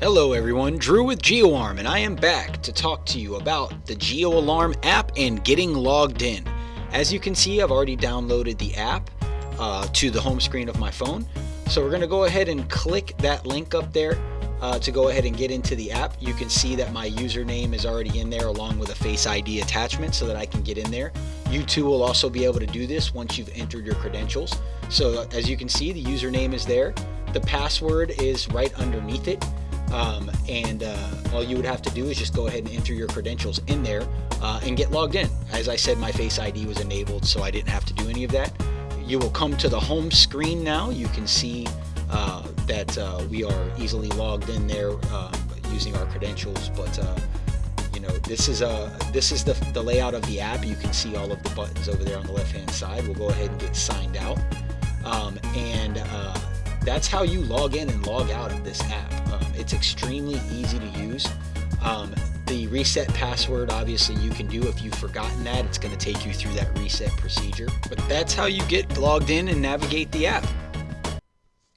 Hello everyone, Drew with GeoArm, and I am back to talk to you about the GeoAlarm app and getting logged in. As you can see, I've already downloaded the app uh, to the home screen of my phone. So we're going to go ahead and click that link up there uh, to go ahead and get into the app. You can see that my username is already in there along with a Face ID attachment so that I can get in there. You too will also be able to do this once you've entered your credentials. So as you can see, the username is there. The password is right underneath it. Um, and uh, all you would have to do is just go ahead and enter your credentials in there uh, and get logged in. As I said, my Face ID was enabled, so I didn't have to do any of that. You will come to the home screen now. You can see uh, that uh, we are easily logged in there um, using our credentials, but uh, you know this is uh, this is the, the layout of the app. You can see all of the buttons over there on the left hand side. We'll go ahead and get signed out, um, and that's how you log in and log out of this app. Um, it's extremely easy to use. Um, the reset password, obviously, you can do if you've forgotten that. It's going to take you through that reset procedure. But that's how you get logged in and navigate the app.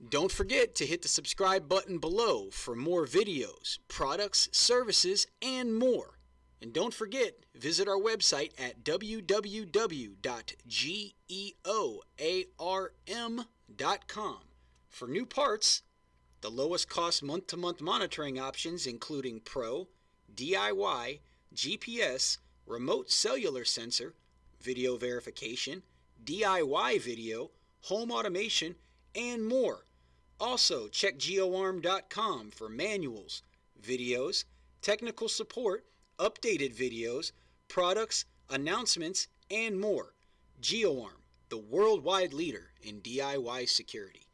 Don't forget to hit the subscribe button below for more videos, products, services, and more. And don't forget, visit our website at www.geoarm.com for new parts, the lowest cost month to month monitoring options, including Pro, DIY, GPS, remote cellular sensor, video verification, DIY video, home automation, and more. Also, check geoarm.com for manuals, videos, technical support, updated videos, products, announcements, and more. GeoArm, the worldwide leader in DIY security.